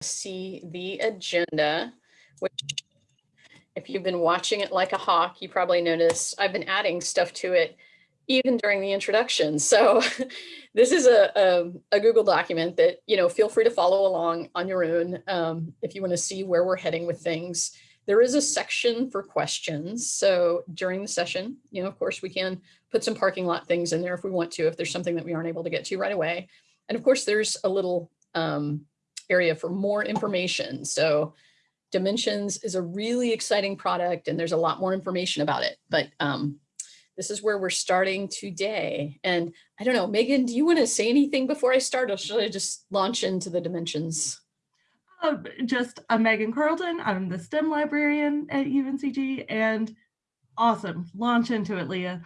see the agenda, which if you've been watching it like a hawk, you probably noticed I've been adding stuff to it even during the introduction. So this is a, a, a, Google document that, you know, feel free to follow along on your own um, if you want to see where we're heading with things. There is a section for questions. So during the session, you know, of course, we can put some parking lot things in there if we want to, if there's something that we aren't able to get to right away. And of course, there's a little um, area for more information. So Dimensions is a really exciting product and there's a lot more information about it. But um, this is where we're starting today. And I don't know, Megan, do you want to say anything before I start or should I just launch into the dimensions? Uh, just I'm Megan Carlton. I'm the STEM librarian at UNCG and awesome. Launch into it, Leah.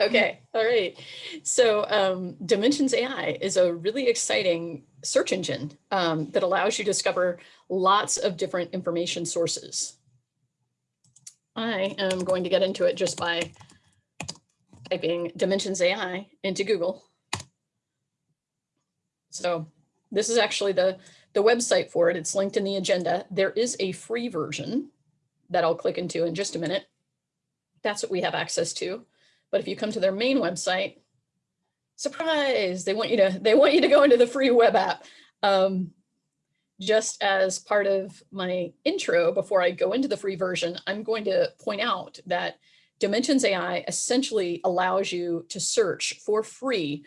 Okay, all right. So um, Dimensions AI is a really exciting search engine um, that allows you to discover lots of different information sources. I am going to get into it just by typing Dimensions AI into Google. So this is actually the, the website for it. It's linked in the agenda. There is a free version that I'll click into in just a minute. That's what we have access to. But if you come to their main website, surprise, they want you to, they want you to go into the free web app. Um, just as part of my intro, before I go into the free version, I'm going to point out that Dimensions AI essentially allows you to search for free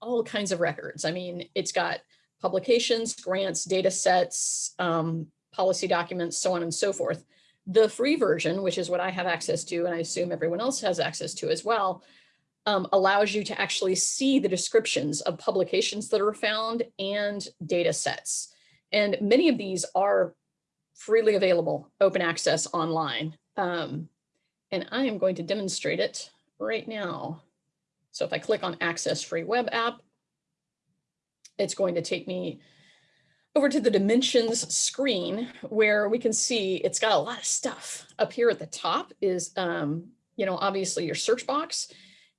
all kinds of records. I mean, it's got publications, grants, data sets, um, policy documents, so on and so forth. The free version, which is what I have access to, and I assume everyone else has access to as well, um, allows you to actually see the descriptions of publications that are found and data sets. And many of these are freely available, open access online. Um, and I am going to demonstrate it right now. So if I click on access free web app, it's going to take me over to the dimensions screen where we can see it's got a lot of stuff. Up here at the top is, um, you know, obviously your search box.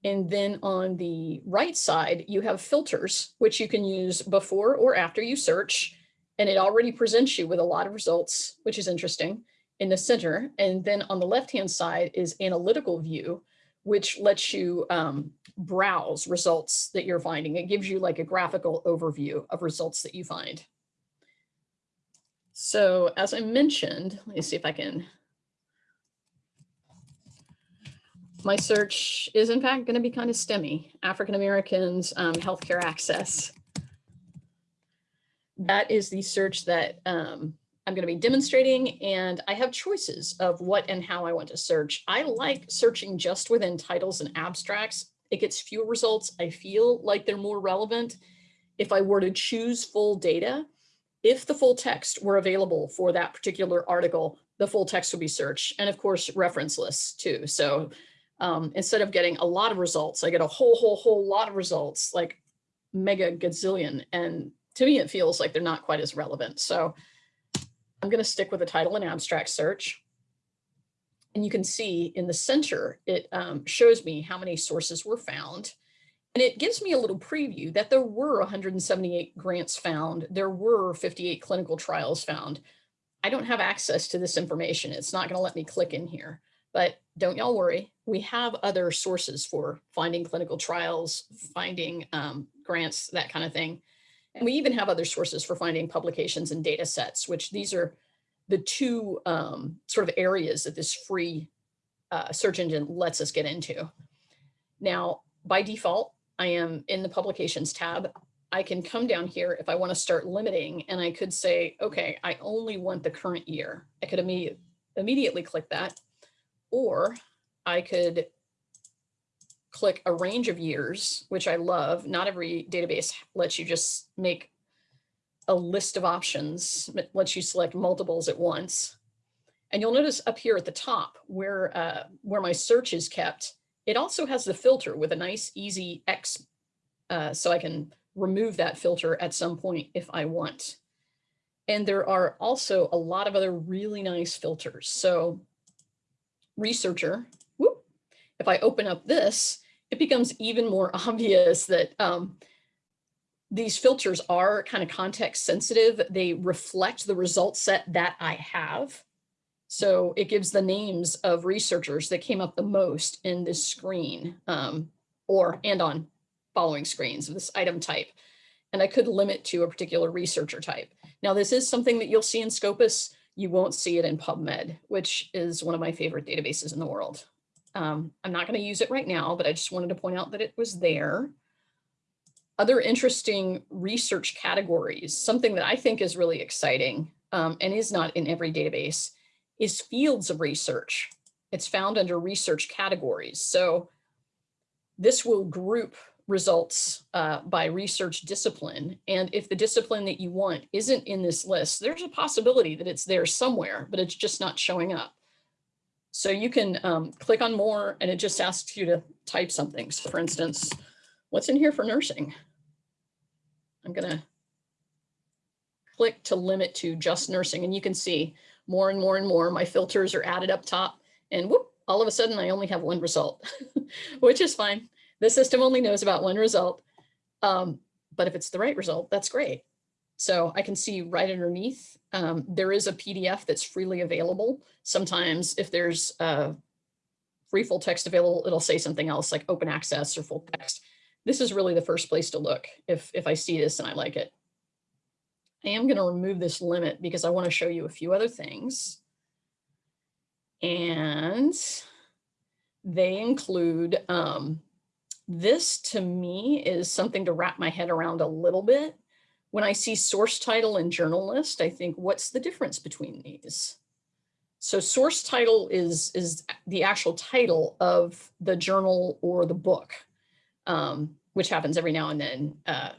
And then on the right side, you have filters, which you can use before or after you search. And it already presents you with a lot of results, which is interesting in the center. And then on the left-hand side is analytical view, which lets you um, browse results that you're finding. It gives you like a graphical overview of results that you find. So as I mentioned, let me see if I can. My search is in fact going to be kind of STEMmy, African Americans, um, healthcare access. That is the search that um, I'm going to be demonstrating and I have choices of what and how I want to search. I like searching just within titles and abstracts. It gets fewer results. I feel like they're more relevant. If I were to choose full data, if the full text were available for that particular article, the full text would be searched and of course reference lists too. So um, instead of getting a lot of results, I get a whole, whole, whole lot of results like mega gazillion. And to me, it feels like they're not quite as relevant. So I'm going to stick with a title and abstract search. And you can see in the center, it um, shows me how many sources were found. And it gives me a little preview that there were 178 grants found. There were 58 clinical trials found. I don't have access to this information. It's not going to let me click in here. But don't y'all worry. We have other sources for finding clinical trials, finding um, grants, that kind of thing. And we even have other sources for finding publications and data sets, which these are the two um, sort of areas that this free uh, search engine lets us get into. Now, by default, I am in the publications tab. I can come down here if I want to start limiting and I could say, okay, I only want the current year. I could immediate, immediately click that, or I could click a range of years, which I love. Not every database lets you just make a list of options, lets you select multiples at once. And you'll notice up here at the top where, uh, where my search is kept, it also has the filter with a nice easy X, uh, so I can remove that filter at some point if I want. And there are also a lot of other really nice filters. So researcher, whoop, if I open up this, it becomes even more obvious that um, these filters are kind of context sensitive. They reflect the result set that I have. So it gives the names of researchers that came up the most in this screen um, or and on following screens of this item type. And I could limit to a particular researcher type. Now, this is something that you'll see in Scopus. You won't see it in PubMed, which is one of my favorite databases in the world. Um, I'm not going to use it right now, but I just wanted to point out that it was there. Other interesting research categories, something that I think is really exciting um, and is not in every database, is fields of research. It's found under research categories. So this will group results uh, by research discipline. And if the discipline that you want isn't in this list, there's a possibility that it's there somewhere, but it's just not showing up. So you can um, click on more and it just asks you to type something. So for instance, what's in here for nursing? I'm gonna click to limit to just nursing and you can see more and more and more. My filters are added up top and whoop, all of a sudden I only have one result, which is fine. The system only knows about one result. Um, but if it's the right result, that's great. So I can see right underneath, um, there is a PDF that's freely available. Sometimes if there's free full text available, it'll say something else like open access or full text. This is really the first place to look if, if I see this and I like it. I am going to remove this limit because I want to show you a few other things. And they include, um, this to me is something to wrap my head around a little bit. When I see source title and journal list, I think, what's the difference between these? So source title is, is the actual title of the journal or the book, um, which happens every now and then uh,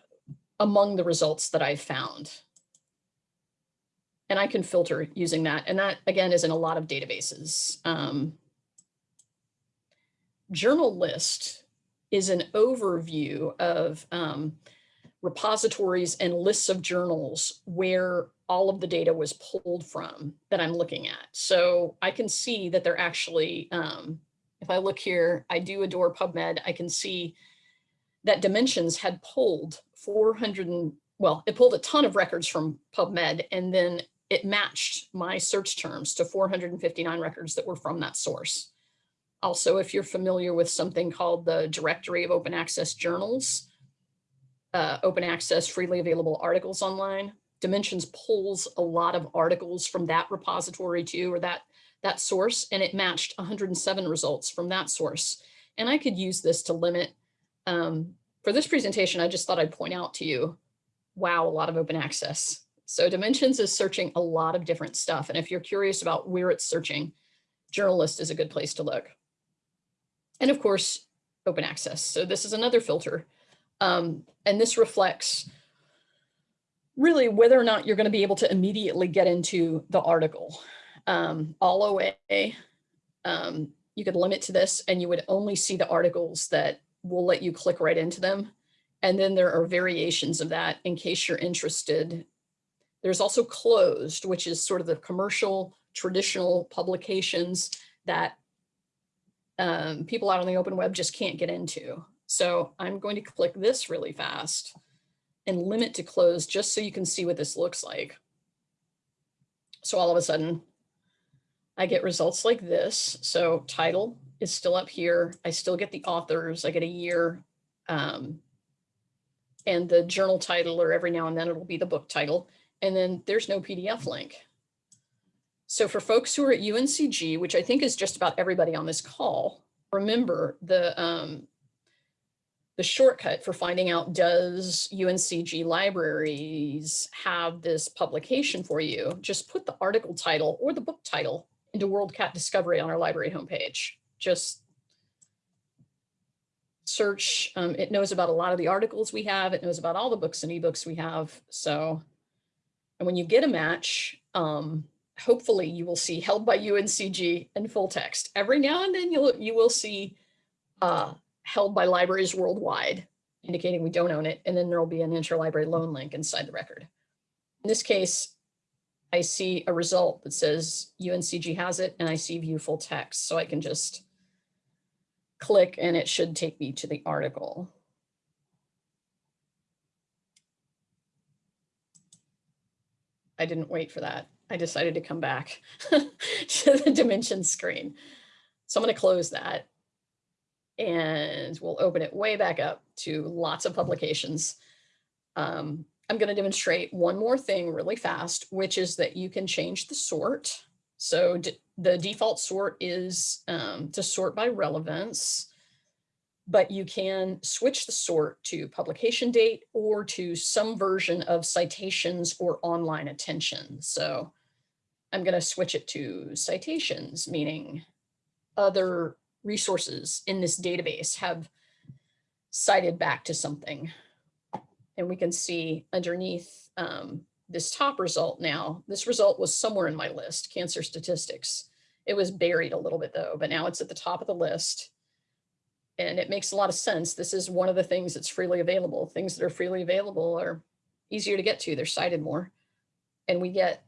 among the results that I've found. And I can filter using that. And that, again, is in a lot of databases. Um, journal list is an overview of um, repositories and lists of journals where all of the data was pulled from that I'm looking at. So I can see that they're actually, um, if I look here, I do adore PubMed, I can see that Dimensions had pulled 400, and, well, it pulled a ton of records from PubMed and then it matched my search terms to 459 records that were from that source. Also, if you're familiar with something called the Directory of Open Access Journals, uh, open access freely available articles online, Dimensions pulls a lot of articles from that repository too, or that, that source, and it matched 107 results from that source. And I could use this to limit, um, for this presentation, I just thought I'd point out to you, wow, a lot of open access. So Dimensions is searching a lot of different stuff. And if you're curious about where it's searching, journal list is a good place to look. And of course, open access. So this is another filter. Um, and this reflects really whether or not you're going to be able to immediately get into the article. Um, all OA, um, you could limit to this and you would only see the articles that will let you click right into them. And then there are variations of that in case you're interested. There's also closed, which is sort of the commercial traditional publications that um, people out on the open web just can't get into. So I'm going to click this really fast and limit to close just so you can see what this looks like. So all of a sudden I get results like this. So title is still up here. I still get the authors. I get a year um, and the journal title or every now and then it'll be the book title. And then there's no PDF link. So for folks who are at UNCG, which I think is just about everybody on this call, remember the um, the shortcut for finding out does UNCG libraries have this publication for you, just put the article title or the book title into WorldCat Discovery on our library homepage. Just search, um, it knows about a lot of the articles we have, it knows about all the books and ebooks we have. So, and when you get a match, um, hopefully you will see held by UNCG in full text. Every now and then you'll, you will see uh, held by libraries worldwide, indicating we don't own it. And then there'll be an interlibrary loan link inside the record. In this case, I see a result that says UNCG has it and I see view full text. So I can just click and it should take me to the article. I didn't wait for that. I decided to come back to the dimension screen. So I'm going to close that and we'll open it way back up to lots of publications. Um, I'm going to demonstrate one more thing really fast, which is that you can change the sort. So the default sort is um, to sort by relevance, but you can switch the sort to publication date or to some version of citations or online attention. So I'm going to switch it to citations, meaning other resources in this database have cited back to something. And we can see underneath um, this top result now, this result was somewhere in my list, cancer statistics. It was buried a little bit though, but now it's at the top of the list. And it makes a lot of sense. This is one of the things that's freely available. Things that are freely available are easier to get to. They're cited more. And we get,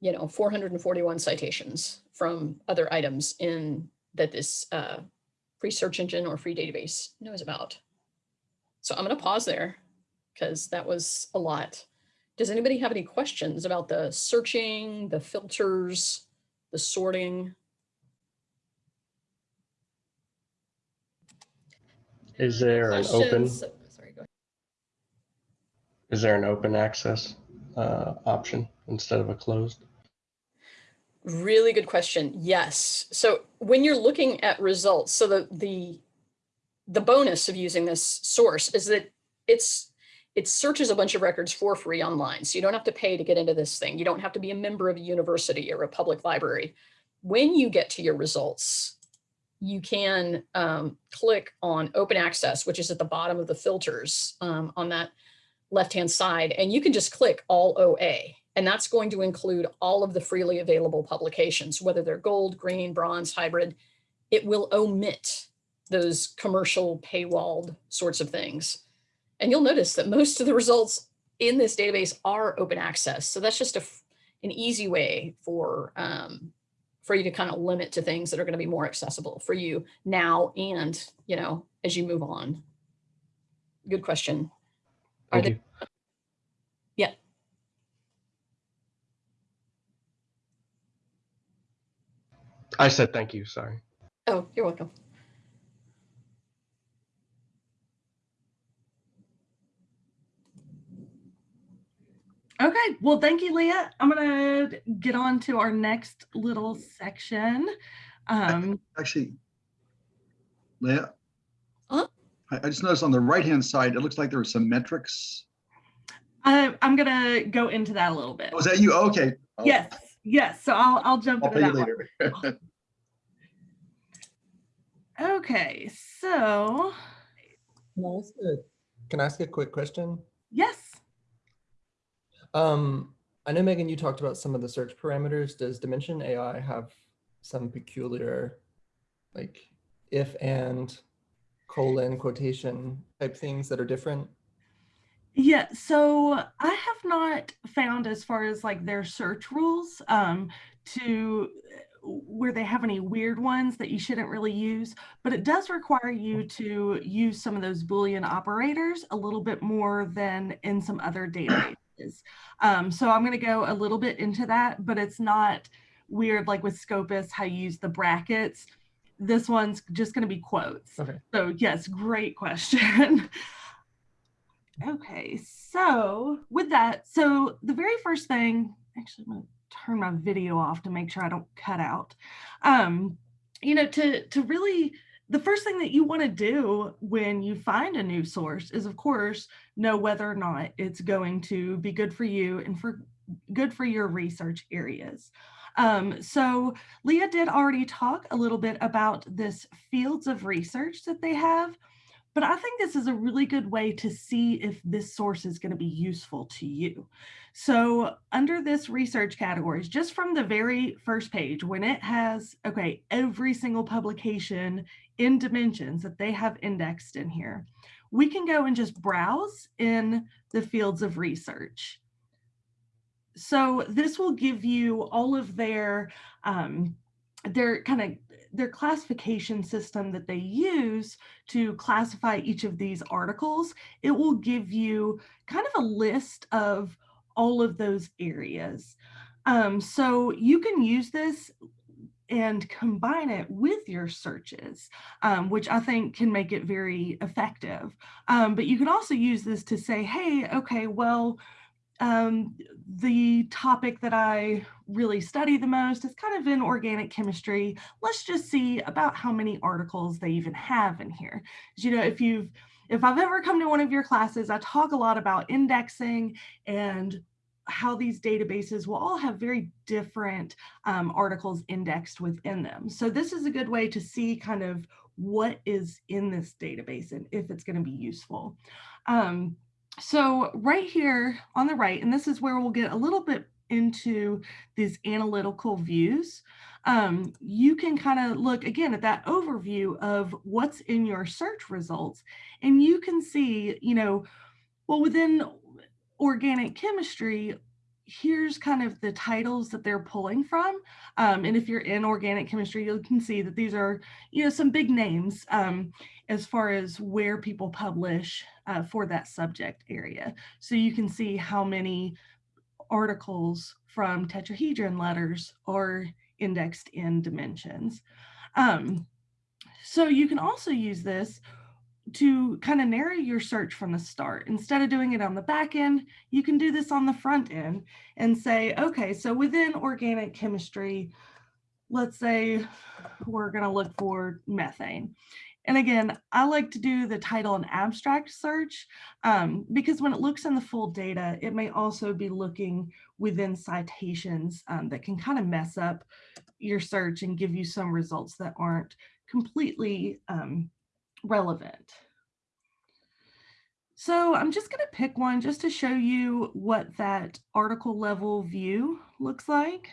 you know, 441 citations from other items in that this uh, free search engine or free database knows about. So I'm going to pause there because that was a lot. Does anybody have any questions about the searching, the filters, the sorting? Is there an open, Sorry, go ahead. is there an open access uh, option instead of a closed? Really good question. Yes. So when you're looking at results, so the the the bonus of using this source is that it's it searches a bunch of records for free online. So you don't have to pay to get into this thing. You don't have to be a member of a university or a public library. When you get to your results, you can um, click on open access, which is at the bottom of the filters um, on that left-hand side, and you can just click all OA. And that's going to include all of the freely available publications, whether they're gold, green, bronze, hybrid. It will omit those commercial paywalled sorts of things. And you'll notice that most of the results in this database are open access. So that's just a, an easy way for, um, for you to kind of limit to things that are going to be more accessible for you now and, you know, as you move on. Good question. Are Thank there, you. yeah, I said thank you, sorry. oh, you're welcome. Okay, well, thank you, Leah. I'm gonna get on to our next little section. Um, Actually, Leah? Huh? I, I just noticed on the right-hand side, it looks like there are some metrics. I, I'm gonna go into that a little bit. Oh, that you? Oh, Okay. I'll- Yes, yes, so I'll, I'll jump I'll into pay you that one. later. Okay, so, Can I ask a, can I ask a quick question? yes. Um, I know Megan, you talked about some of the search parameters. Does Dimension AI have some peculiar, like if and colon quotation type things that are different? Yeah, so I have not found as far as like their search rules um, to where they have any weird ones that you shouldn't really use, but it does require you to use some of those Boolean operators a little bit more than in some other databases. Um, so I'm going to go a little bit into that, but it's not weird like with Scopus, how you use the brackets. This one's just going to be quotes. Okay. So yes, great question. Okay, so with that, so the very first thing, actually, I'm gonna turn my video off to make sure I don't cut out. Um, you know, to to really, the first thing that you want to do when you find a new source is, of course, know whether or not it's going to be good for you and for good for your research areas. Um, so Leah did already talk a little bit about this fields of research that they have. But I think this is a really good way to see if this source is going to be useful to you. So under this research categories, just from the very first page, when it has, okay, every single publication in dimensions that they have indexed in here, we can go and just browse in the fields of research. So this will give you all of their, um, their kind of their classification system that they use to classify each of these articles, it will give you kind of a list of all of those areas. Um, so you can use this and combine it with your searches, um, which I think can make it very effective. Um, but you can also use this to say, hey, okay, well, um, the topic that I really study the most is kind of in organic chemistry. Let's just see about how many articles they even have in here. You know, if you've if I've ever come to one of your classes, I talk a lot about indexing and how these databases will all have very different um, articles indexed within them. So this is a good way to see kind of what is in this database and if it's going to be useful. Um, so right here on the right, and this is where we'll get a little bit into these analytical views. Um, you can kind of look again at that overview of what's in your search results, and you can see, you know, well, within organic chemistry, here's kind of the titles that they're pulling from. Um, and if you're in organic chemistry, you can see that these are, you know, some big names um, as far as where people publish uh, for that subject area. So you can see how many articles from tetrahedron letters are indexed in dimensions. Um, so you can also use this to kind of narrow your search from the start. Instead of doing it on the back end, you can do this on the front end and say, okay, so within organic chemistry, let's say we're going to look for methane. And again, I like to do the title and abstract search um, because when it looks in the full data, it may also be looking within citations um, that can kind of mess up your search and give you some results that aren't completely um, relevant. So I'm just going to pick one just to show you what that article level view looks like.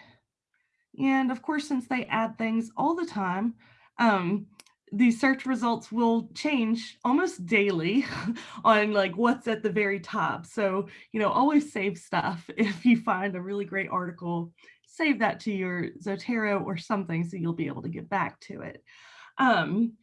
And of course, since they add things all the time, um, these search results will change almost daily on like what's at the very top. So, you know, always save stuff. If you find a really great article, save that to your Zotero or something so you'll be able to get back to it. Um,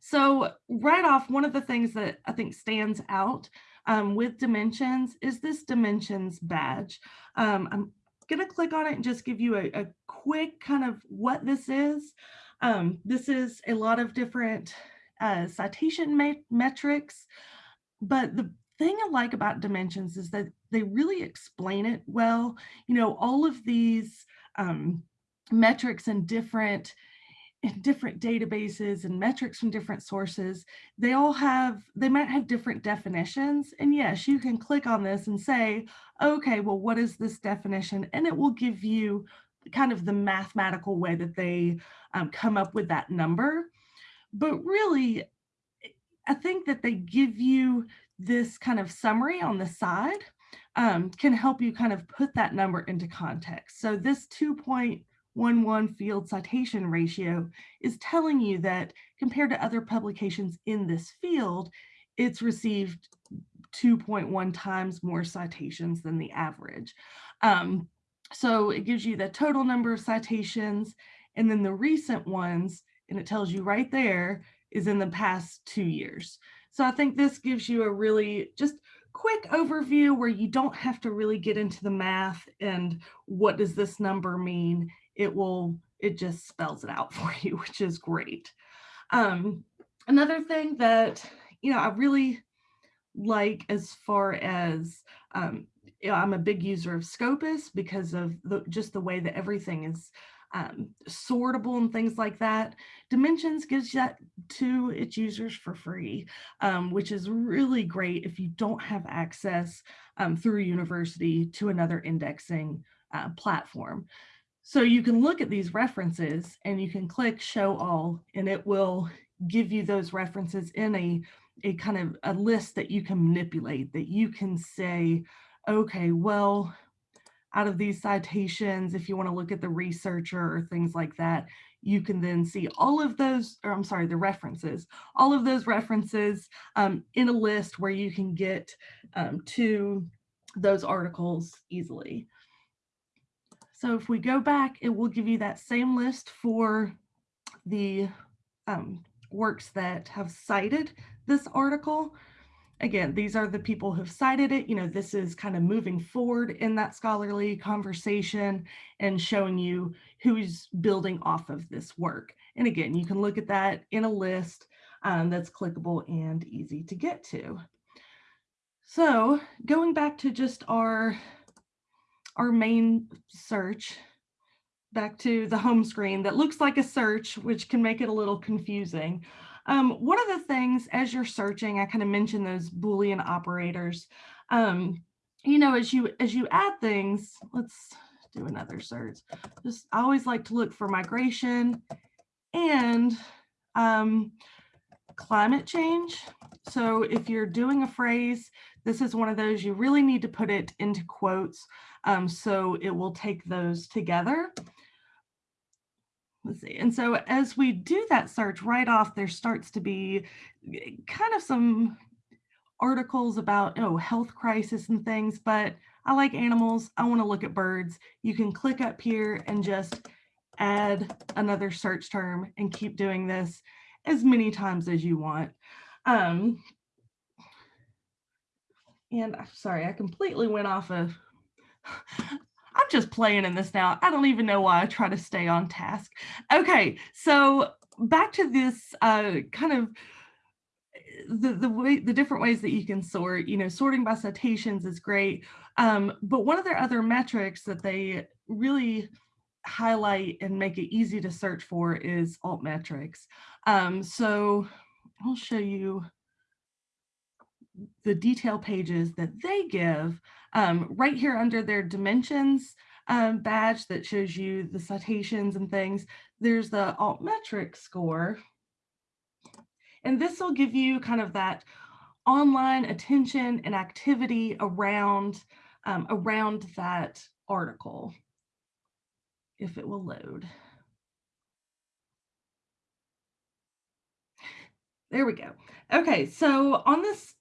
so right off, one of the things that I think stands out um, with Dimensions is this Dimensions badge. Um, I'm going to click on it and just give you a, a quick kind of what this is. Um, this is a lot of different uh, citation metrics, but the thing I like about Dimensions is that they really explain it well. You know, all of these um, metrics and different in different databases and metrics from different sources, they all have, they might have different definitions. And yes, you can click on this and say, okay, well, what is this definition? And it will give you kind of the mathematical way that they um, come up with that number. But really, I think that they give you this kind of summary on the side um, can help you kind of put that number into context. So this 2.0 1-1 field citation ratio is telling you that compared to other publications in this field, it's received 2.1 times more citations than the average. Um, so it gives you the total number of citations and then the recent ones, and it tells you right there is in the past two years. So I think this gives you a really just quick overview where you don't have to really get into the math and what does this number mean it will, it just spells it out for you, which is great. Um, another thing that, you know, I really like as far as, um, you know, I'm a big user of Scopus because of the, just the way that everything is um, sortable and things like that. Dimensions gives that to its users for free, um, which is really great if you don't have access um, through university to another indexing uh, platform. So you can look at these references and you can click show all and it will give you those references in a, a kind of a list that you can manipulate that you can say, okay, well, out of these citations, if you want to look at the researcher or things like that, you can then see all of those, or I'm sorry, the references, all of those references um, in a list where you can get um, to those articles easily. So if we go back, it will give you that same list for the um, works that have cited this article. again, these are the people who've cited it. You know, this is kind of moving forward in that scholarly conversation and showing you who's building off of this work. And again, you can look at that in a list um, that's clickable and easy to get to. So going back to just our, our main search, back to the home screen that looks like a search, which can make it a little confusing. Um, one of the things as you're searching, I kind of mentioned those Boolean operators. Um, you know, as you as you add things, let's do another search. Just I always like to look for migration and um, climate change. So if you're doing a phrase, this is one of those you really need to put it into quotes um, so it will take those together. Let's see. And so as we do that search right off, there starts to be eh, kind of some articles about oh health crisis and things, but I like animals. I want to look at birds. You can click up here and just add another search term and keep doing this as many times as you want. Um, and I'm sorry, I completely went off of I'm just playing in this now. I don't even know why I try to stay on task. Okay, so back to this uh, kind of the the way the different ways that you can sort. You know, sorting by citations is great, um, but one of their other metrics that they really highlight and make it easy to search for is altmetrics. Um, so I'll show you the detail pages that they give um, right here under their dimensions um, badge that shows you the citations and things, there's the altmetric score. And this will give you kind of that online attention and activity around, um, around that article, if it will load. There we go. Okay, so on this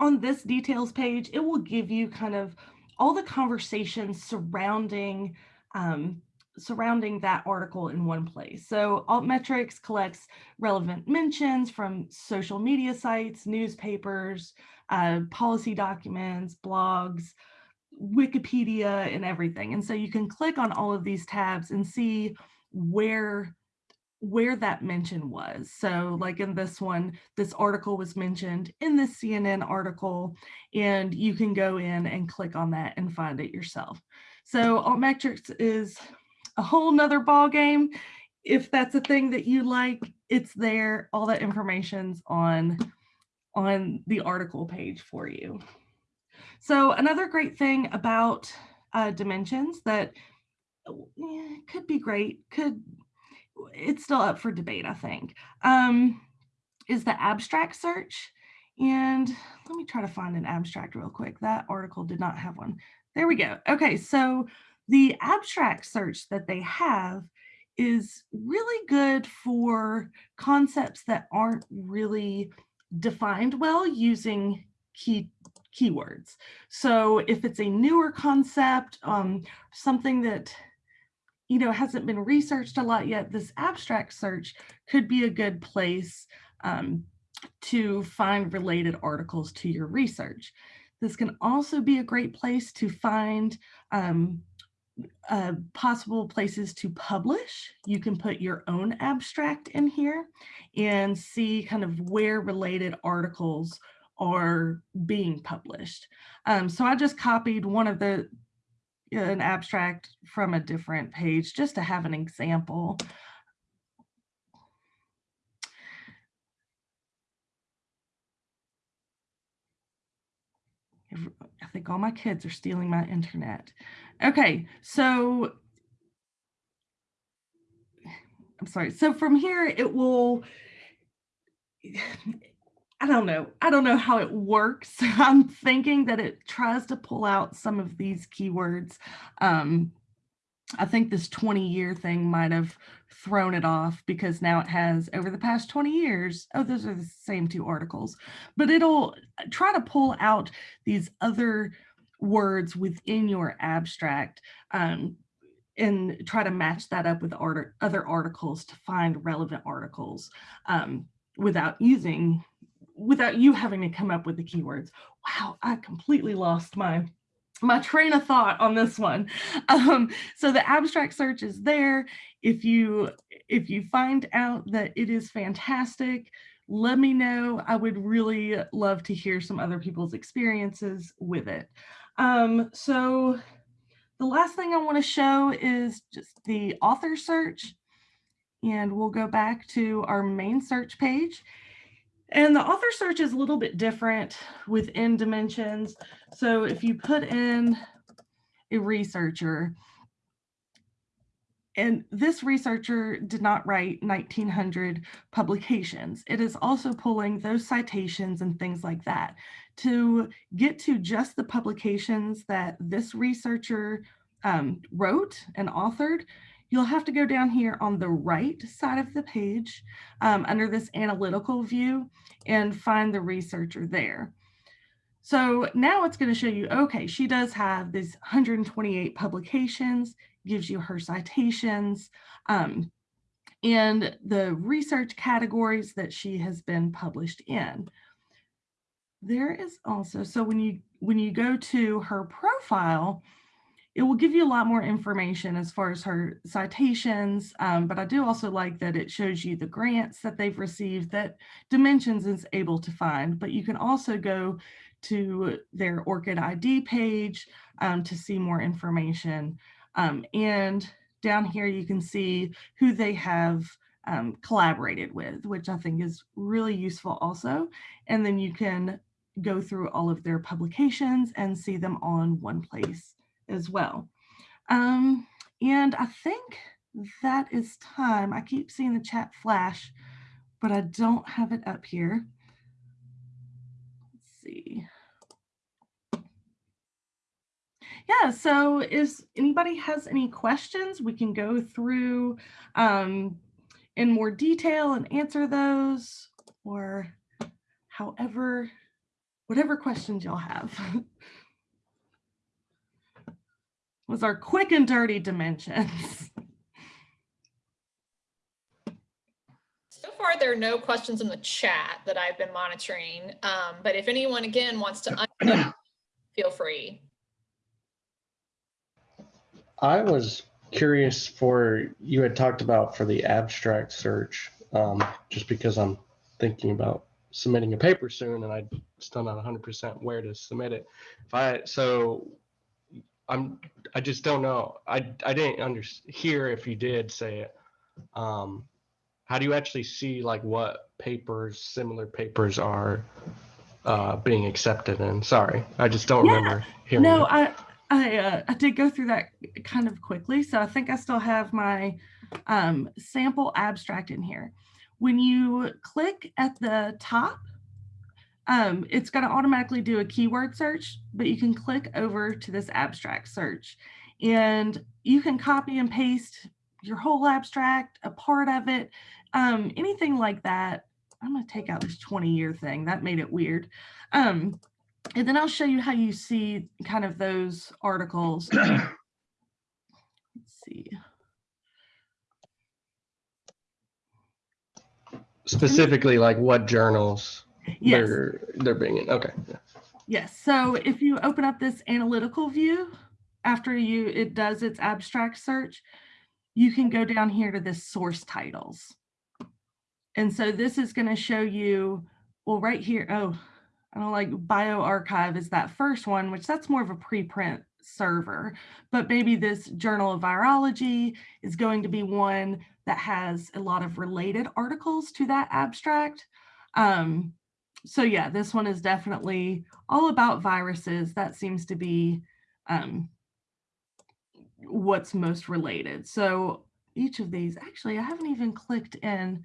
on this details page, it will give you kind of all the conversations surrounding um, surrounding that article in one place. So Altmetrics collects relevant mentions from social media sites, newspapers, uh, policy documents, blogs, Wikipedia, and everything. And so you can click on all of these tabs and see where where that mention was. So like in this one, this article was mentioned in the CNN article, and you can go in and click on that and find it yourself. So Altmetrics is a whole nother ball game. If that's a thing that you like, it's there. All that information's on, on the article page for you. So another great thing about uh, dimensions that eh, could be great, could it's still up for debate, I think, um, is the abstract search. And let me try to find an abstract real quick. That article did not have one. There we go. Okay, so the abstract search that they have is really good for concepts that aren't really defined well using key keywords. So if it's a newer concept, um, something that you know, hasn't been researched a lot yet, this abstract search could be a good place um, to find related articles to your research. This can also be a great place to find um, uh, possible places to publish. You can put your own abstract in here and see kind of where related articles are being published. Um, so I just copied one of the an abstract from a different page just to have an example. I think all my kids are stealing my internet. Okay, so I'm sorry. So from here, it will I don't know. I don't know how it works. I'm thinking that it tries to pull out some of these keywords. Um, I think this 20 year thing might have thrown it off because now it has over the past 20 years. Oh, those are the same two articles, but it'll uh, try to pull out these other words within your abstract um, and try to match that up with art other articles to find relevant articles um, without using without you having to come up with the keywords. Wow, I completely lost my my train of thought on this one. Um, so the abstract search is there. If you if you find out that it is fantastic, let me know. I would really love to hear some other people's experiences with it. Um, so the last thing I want to show is just the author search. And we'll go back to our main search page. And the author search is a little bit different within Dimensions. So if you put in a researcher, and this researcher did not write 1900 publications. It is also pulling those citations and things like that. To get to just the publications that this researcher um, wrote and authored, you'll have to go down here on the right side of the page um, under this analytical view and find the researcher there. So now it's going to show you, okay, she does have these 128 publications, gives you her citations, um, and the research categories that she has been published in. There is also, so when you when you go to her profile, it will give you a lot more information as far as her citations, um, but I do also like that it shows you the grants that they've received that Dimensions is able to find, but you can also go to their ORCID ID page um, to see more information. Um, and down here you can see who they have um, collaborated with, which I think is really useful also. And then you can go through all of their publications and see them on one place as well. Um, and I think that is time. I keep seeing the chat flash, but I don't have it up here. Let's see. Yeah, so if anybody has any questions, we can go through um, in more detail and answer those or however, whatever questions y'all have. was our quick and dirty dimensions. So far, there are no questions in the chat that I've been monitoring, um, but if anyone again wants to, unmute, feel free. I was curious for, you had talked about for the abstract search, um, just because I'm thinking about submitting a paper soon and I'm still not hundred percent where to submit it. If I, so I'm, I just don't know. I, I didn't under, hear if you did say it. Um, how do you actually see like what papers, similar papers are uh, being accepted in? Sorry, I just don't Yeah, remember hearing. No, that. I I, uh, I did go through that kind of quickly, so I think I still have my um, sample abstract in here. When you click at the top, um, it's going to automatically do a keyword search, but you can click over to this abstract search, and you can copy and paste your whole abstract, a part of it, um, anything like that. I'm going to take out this 20 year thing. That made it weird. Um, and then I'll show you how you see kind of those articles. Let's see. Specifically, like what journals Yes, they're they're being in. Okay. yeah. yes. So if you open up this analytical view, after you it does its abstract search, you can go down here to this source titles. And so this is going to show you, well, right here, oh, I don't like bioRxiv is that first one, which that's more of a preprint server, but maybe this journal of virology is going to be one that has a lot of related articles to that abstract. Um, so yeah, this one is definitely all about viruses. That seems to be um, what's most related. So each of these, actually, I haven't even clicked in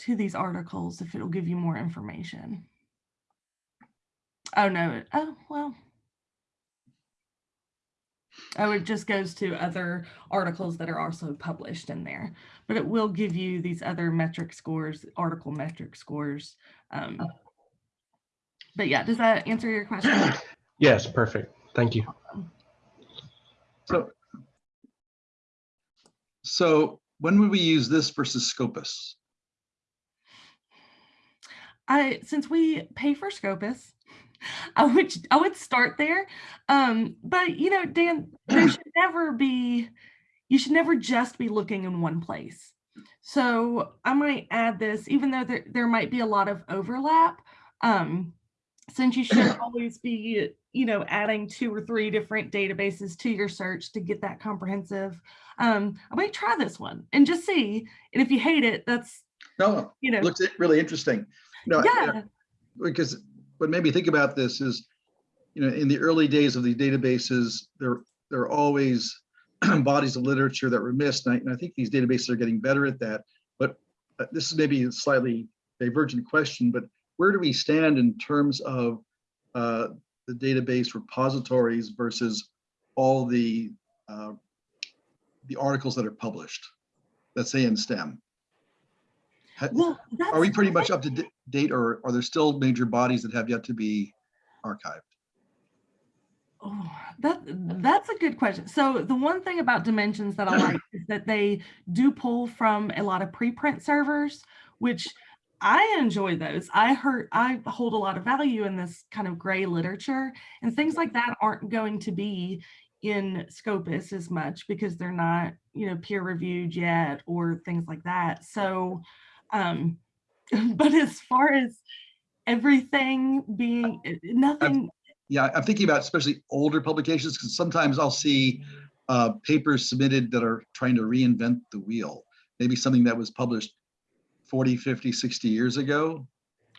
to these articles if it'll give you more information. Oh, no. Oh, well. Oh, it just goes to other articles that are also published in there, but it will give you these other metric scores, article metric scores. Um, but yeah, does that answer your question? Yes, perfect. Thank you. So, so when would we use this versus Scopus? I since we pay for Scopus, I would I would start there. Um, but you know, Dan, there should never be you should never just be looking in one place. So I might add this, even though there, there might be a lot of overlap, um, since you should always be, you know, adding two or three different databases to your search to get that comprehensive. Um, I might try this one and just see. And if you hate it, that's, No, you know, it looks really interesting. No, yeah, because what made me think about this is, you know, in the early days of these databases, there, there are always bodies of literature that were missed. And I, and I think these databases are getting better at that. But uh, this is maybe a slightly divergent question, but where do we stand in terms of uh, the database repositories versus all the uh, the articles that are published, let's say in STEM? Well, Are we pretty much up to date or are there still major bodies that have yet to be archived? Oh, that that's a good question. So the one thing about dimensions that I like is that they do pull from a lot of preprint servers, which I enjoy those. I heard I hold a lot of value in this kind of gray literature and things like that aren't going to be in Scopus as much because they're not, you know, peer reviewed yet or things like that. So um but as far as everything being eh, nothing Yeah, I'm thinking about especially older publications because sometimes I'll see uh, papers submitted that are trying to reinvent the wheel. Maybe something that was published 40, 50, 60 years ago.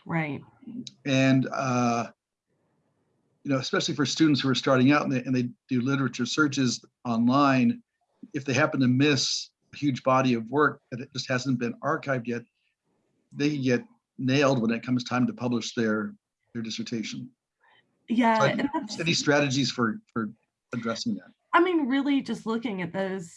right. And, uh, you know, especially for students who are starting out and they, and they do literature searches online, if they happen to miss a huge body of work that it just hasn't been archived yet, they get nailed when it comes time to publish their, their dissertation. Yeah, So and Any strategies for, for addressing that? I mean, really just looking at those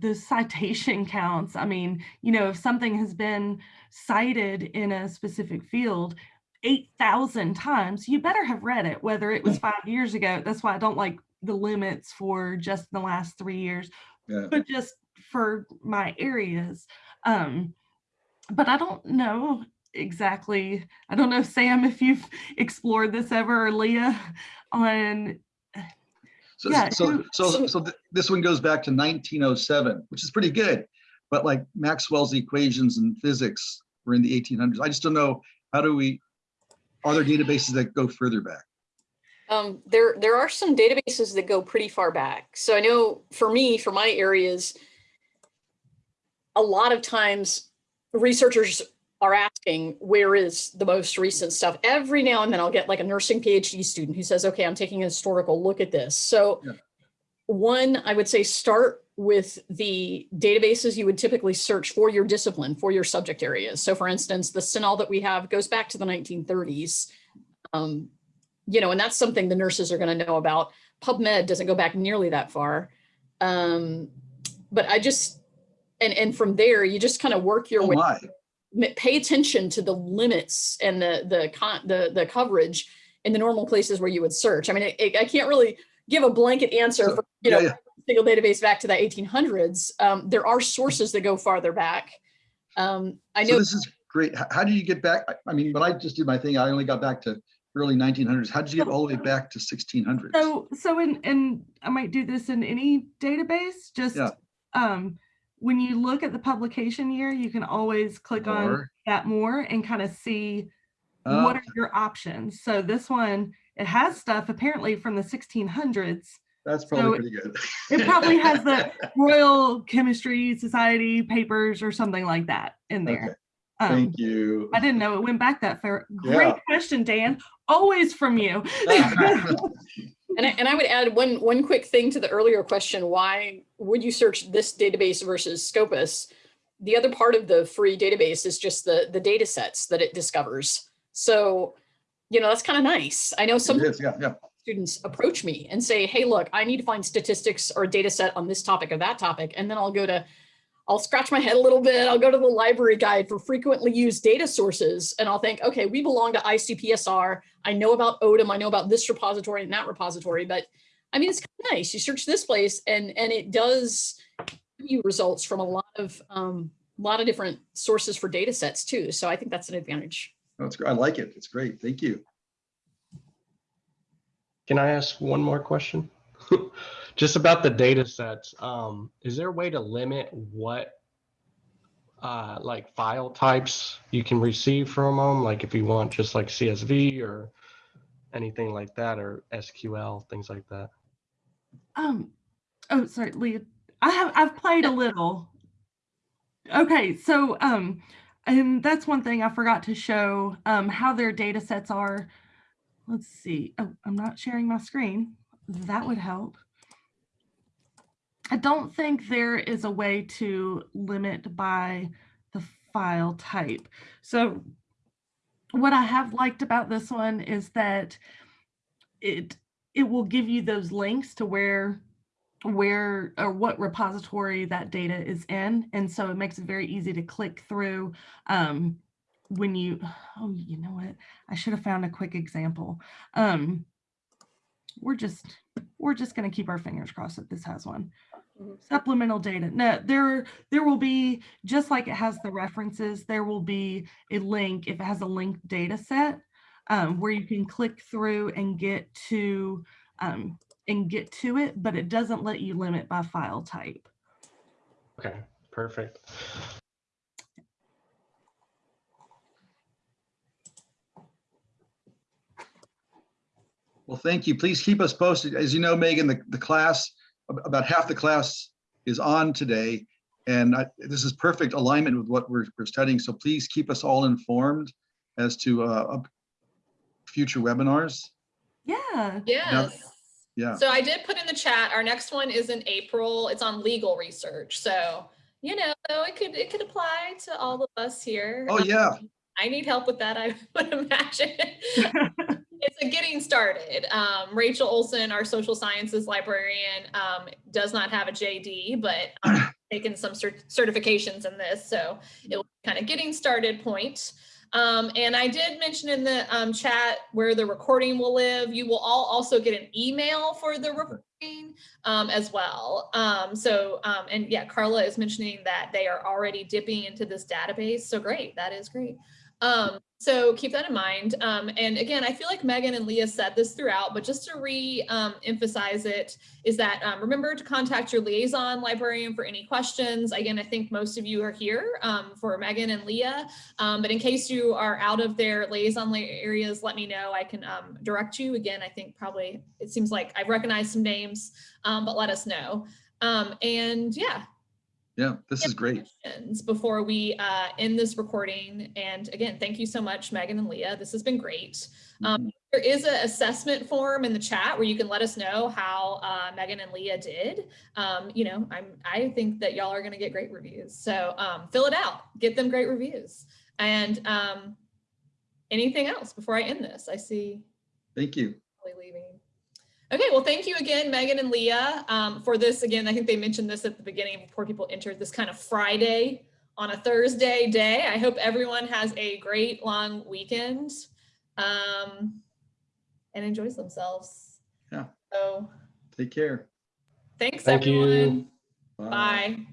the citation counts. I mean, you know, if something has been cited in a specific field 8,000 times, you better have read it, whether it was five years ago. That's why I don't like the limits for just the last three years, Yeah. but just for my areas. Um, but I don't know exactly. I don't know, Sam, if you've explored this ever or Leah on So, Yeah, so, who- so, so- so th- this one goes back to nineteen oh seven, which is pretty good. But like Maxwell's equations in physics were in the eighteen hundreds. I just don't know, how do we, are there databases that go further back? Um, there, there are some databases that go pretty far back. So I know for me, for my areas, a lot of times researchers are asking, where is the most recent stuff? Every now and then I'll get like a nursing PhD student who says, okay, I'm taking a historical look at this. So Yeah. one, I would say start with the databases you would typically search for your discipline, for your subject areas. So for instance, the CINAHL that we have goes back to the 1930s. Um, you know, and that's something the nurses are going to know about. PubMed doesn't go back nearly that far. Um, but I just, and, and from there, you just kind of work your Oh way, my, pay attention to the limits and the, the con, the, the coverage in the normal places where you would search. I mean, I, I can't really give a blanket answer So- for, you yeah, know, yeah. single database back to the 1800s. Um, there are sources that go farther back. Um, I so know, this is great. How do you get back? I- I mean, when I just did my thing, I only got back to early nineteen hundreds. How did you get all the way back to sixteen hundreds? So, so in, and I might do this in any database, just, Yeah. um, when you look at the publication year, you can always click on that more and kind of see Uh, what are your options. So this one, it has stuff apparently from the sixteen hundreds. That's so probably pretty good. It probably has the Royal Chemistry Society papers or something like that in Okay, there. Um, Thank you. I didn't know it went back that far. Great Yeah. question, Dan. Always from you. and I, and I would add one, one quick thing to the earlier question, why would you search this database versus Scopus? The other part of the free database is just the, the data sets that it discovers. So, you know, that's kind of nice. I know some is, yeah, yeah. students approach me and say, hey, look, I need to find statistics or a data set on this topic or that topic. And then I'll go to, I'll scratch my head a little bit. I'll go to the library guide for frequently used data sources. And I'll think, okay, we belong to ICPSR. I know about ODM. I know about this repository and that repository. But I mean, it's kind of nice. You search this place and, and it does give you results from a lot of, um, a lot of different sources for data sets too. So I think that's an advantage. That's, gr- I like it. It's great. Thank you. Can I ask one more question? Just about the data sets. Um, is there a way to limit what uh, like file types you can receive from them? Like if you want just like CSV or anything like that or SQL, things like that. Um, oh, sorry, Leah. I have I've played a little. Okay, so um, and that's one thing I forgot to show um how their data sets are. Let's see. Oh, I'm not sharing my screen. That would help. I don't think there is a way to limit by the file type. So what I have liked about this one is that it it will give you those links to where where or what repository that data is in and so it makes it very easy to click through um when you oh you know what i should have found a quick example um we're just we're just going to keep our fingers crossed that this has one. Supplemental data no there there will be just like it has the references there will be a link if it has a linked data set um, where you can click through and get to um, and get to it, but it doesn't let you limit by file type. Okay, perfect. Well, thank you. Please keep us posted. As you know, Megan, the, the class, ab- about half the class is on today. And I, this is perfect alignment with what we're, we're studying. So please keep us all informed as to uh, future webinars. Yeah. Yes. Yeah. So I did put in the chat, our next one is in April. It's on legal research. So, you know, it could, it could apply to all of us here. Oh, Um, yeah. I need help with that, I would imagine. It's a getting started. Um, Rachel Olson, our social sciences librarian, um, does not have a JD, but um, taken some cert- certifications in this. So it was kind of getting started point. Um, and I did mention in the um, chat where the recording will live. You will all also get an email for the um, as well. Um, so, um, and yeah, Carla is mentioning that they are already dipping into this database. So great, that is great. Um, so keep that in mind. Um, and again, I feel like Megan and Leah said this throughout, but just to re-emphasize it, is that um, remember to contact your liaison librarian for any questions. Again, I think most of you are here for Megan and Leah, but in case you are out of their liaison areas, let me know. I can direct you. Again, I think probably, it seems like I recognize some names, um, but let us know. Um, and yeah, Yeah, this is great. before we uh, end this recording. And again, thank you so much, Megan and Leah. This has been great. Um, there is an assessment form in the chat where you can let us know how uh, Megan and Leah did. Um, you know, I'm I think that y'all are going to get great reviews. So um, fill it out, get them great reviews. And um, anything else before I end this? I see Thank you. leaving. Okay, well, thank you again, Megan and Leah, um, for this. Again, I think they mentioned this at the beginning before people entered this kind of Friday on a Thursday day. I hope everyone has a great long weekend um, and enjoys themselves. Yeah. So Take care. thanks, Thank you. everyone. Bye.